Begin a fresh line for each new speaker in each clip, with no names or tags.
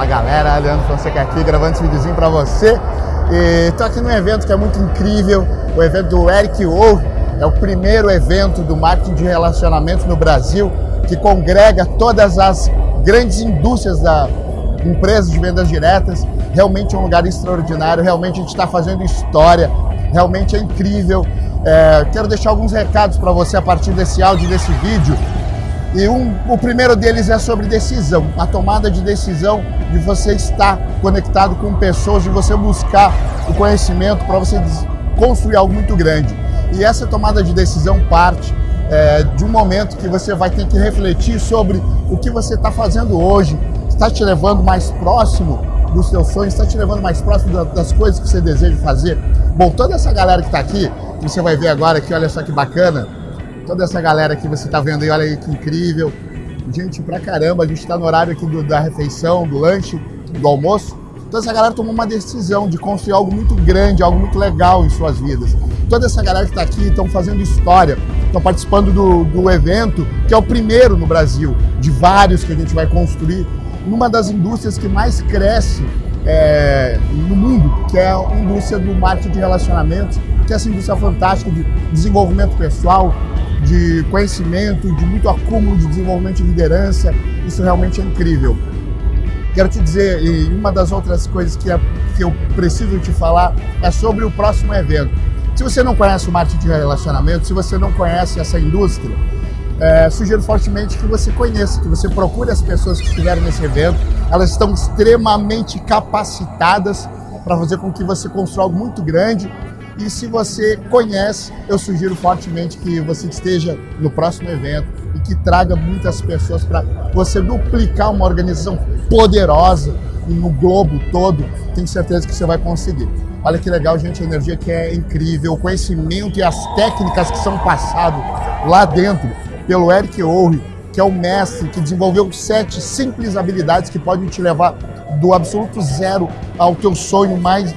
Fala galera, Leandro Fonseca aqui gravando esse videozinho para você. E tô aqui num evento que é muito incrível, o evento do Eric Ou. É o primeiro evento do marketing de relacionamento no Brasil que congrega todas as grandes indústrias da empresas de vendas diretas. Realmente é um lugar extraordinário, realmente a gente está fazendo história, realmente é incrível. É, quero deixar alguns recados para você a partir desse áudio, desse vídeo. E um, o primeiro deles é sobre decisão, a tomada de decisão de você estar conectado com pessoas, de você buscar o conhecimento para você construir algo muito grande. E essa tomada de decisão parte é, de um momento que você vai ter que refletir sobre o que você está fazendo hoje, está te levando mais próximo dos seus sonhos, está te levando mais próximo das coisas que você deseja fazer. Bom, toda essa galera que está aqui, você vai ver agora aqui, olha só que bacana, toda essa galera que você está vendo aí, olha aí que incrível. Gente pra caramba, a gente está no horário aqui do, da refeição, do lanche, do almoço. Toda essa galera tomou uma decisão de construir algo muito grande, algo muito legal em suas vidas. Toda essa galera que está aqui estão fazendo história, estão participando do, do evento, que é o primeiro no Brasil, de vários que a gente vai construir, numa das indústrias que mais cresce é, no mundo, que é a indústria do marketing de relacionamentos, que é essa indústria fantástica de desenvolvimento pessoal, de conhecimento, de muito acúmulo de desenvolvimento de liderança. Isso realmente é incrível. Quero te dizer, e uma das outras coisas que, é, que eu preciso te falar é sobre o próximo evento. Se você não conhece o marketing de relacionamento, se você não conhece essa indústria, é, sugiro fortemente que você conheça, que você procure as pessoas que estiveram nesse evento. Elas estão extremamente capacitadas para fazer com que você construa algo muito grande e se você conhece, eu sugiro fortemente que você esteja no próximo evento e que traga muitas pessoas para você duplicar uma organização poderosa no globo todo. Tenho certeza que você vai conseguir. Olha que legal, gente, a energia que é incrível, o conhecimento e as técnicas que são passadas lá dentro pelo Eric Oure, que é o mestre que desenvolveu sete simples habilidades que podem te levar do absoluto zero ao teu sonho mais,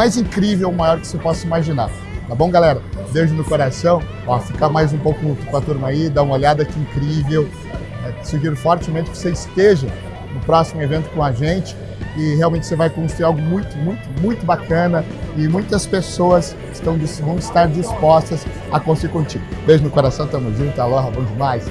mais incrível, maior que você possa imaginar. Tá bom, galera? Beijo no coração. Ó, ficar mais um pouco com a turma aí, dá uma olhada que incrível. É, sugiro fortemente que você esteja no próximo evento com a gente e realmente você vai construir algo muito, muito, muito bacana e muitas pessoas estão, vão estar dispostas a construir contigo. Beijo no coração, tamo junto, aloha, bom demais.